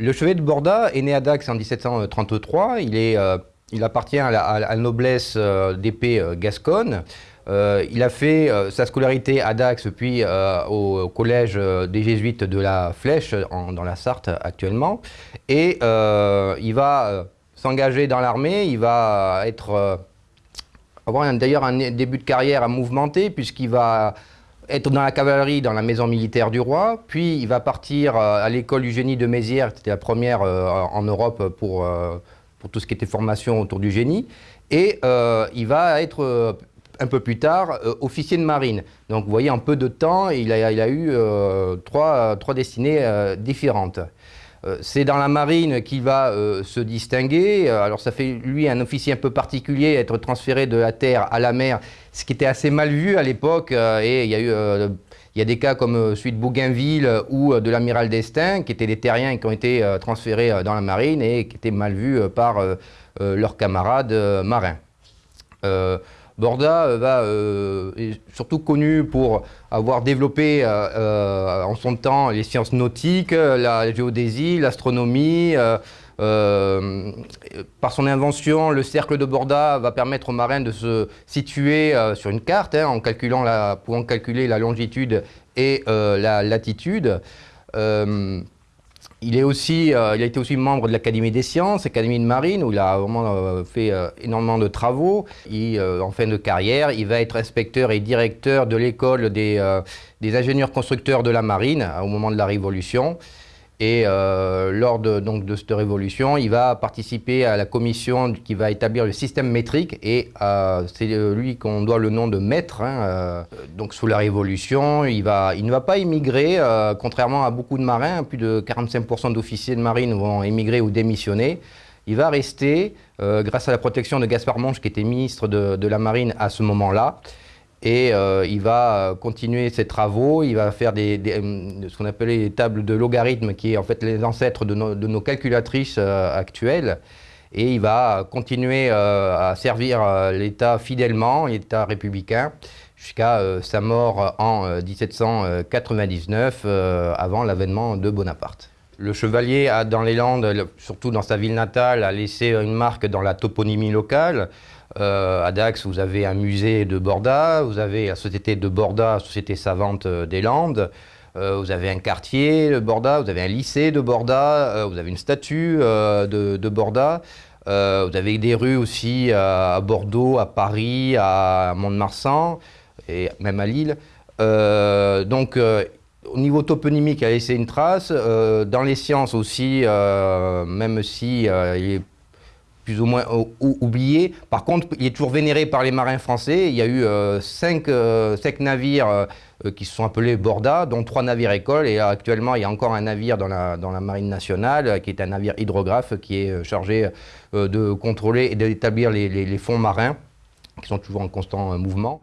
Le chevalier de Borda est né à Dax en 1733. Il, est, il appartient à la, noblesse d'épée gasconne. il a fait sa scolarité à Dax, puis au, collège des jésuites de la Flèche, dans la Sarthe actuellement. Et il va s'engager dans l'armée, il va être avoir d'ailleurs un début de carrière à mouvementé, puisqu'il va être dans la cavalerie dans la maison militaire du roi, puis il va partir euh, à l'école du génie de Mézières, qui était la première euh, en Europe pour, euh, pour tout ce qui était formation autour du génie, et il va être un peu plus tard officier de marine. Donc vous voyez, en peu de temps, il a, il a eu trois, trois destinées différentes. Euh, c'est dans la marine qu'il va euh, se distinguer. Euh, alors ça fait lui un officier un peu particulier, être transféré de la terre à la mer, ce qui était assez mal vu à l'époque. et il y a eu des cas comme celui de Bougainville ou de l'amiral d'Estaing, qui étaient des terriens qui ont été transférés dans la marine et qui étaient mal vus par leurs camarades marins. Borda euh, va, euh, est surtout connu pour avoir développé euh, en son temps les sciences nautiques, la géodésie, l'astronomie. par son invention, le cercle de Borda va permettre aux marins de se situer sur une carte, hein, en calculant la, pouvant calculer la longitude et la latitude. Il, aussi, euh, il a été aussi membre de l'Académie des sciences, Académie de marine, où il a vraiment euh, fait euh, énormément de travaux. en fin de carrière, il va être inspecteur et directeur de l'école des, ingénieurs constructeurs de la marine au moment de la Révolution. Et euh, lors de, cette révolution, il va participer à la commission qui va établir le système métrique et euh, c'est lui qu'on doit le nom de maître. Hein, euh, donc sous la révolution, il, va, ne va pas émigrer, contrairement à beaucoup de marins, plus de 45% d'officiers de marine vont émigrer ou démissionner. Il va rester, grâce à la protection de Gaspard Monge, qui était ministre de la Marine à ce moment-là, et euh, il va continuer ses travaux, il va faire euh, ce qu'on appelait les tables de logarithmes, qui est en fait les ancêtres de nos, calculatrices euh, actuelles. Et il va continuer à servir l'État fidèlement, l'État républicain, jusqu'à sa mort en 1799, avant l'avènement de Bonaparte. Le chevalier a dans les Landes, surtout dans sa ville natale, a laissé une marque dans la toponymie locale. Euh, à Dax, vous avez un musée de Borda, vous avez la société de Borda, Société savante euh, des Landes, euh, vous avez un quartier de Borda, vous avez un lycée de Borda, vous avez une statue de, Borda, vous avez des rues aussi à Bordeaux, à Paris, à Mont-de-Marsan et même à Lille. donc, au niveau toponymique, il a laissé une trace. dans les sciences aussi, même si il est ou moins oublié. Par contre, il est toujours vénéré par les marins français. Il y a eu euh, cinq, euh, navires euh, qui se sont appelés Borda, dont trois navires écoles. Et actuellement, il y a encore un navire dans la, marine nationale, qui est un navire hydrographe, qui est chargé de contrôler et d'établir les, les fonds marins, qui sont toujours en constant mouvement.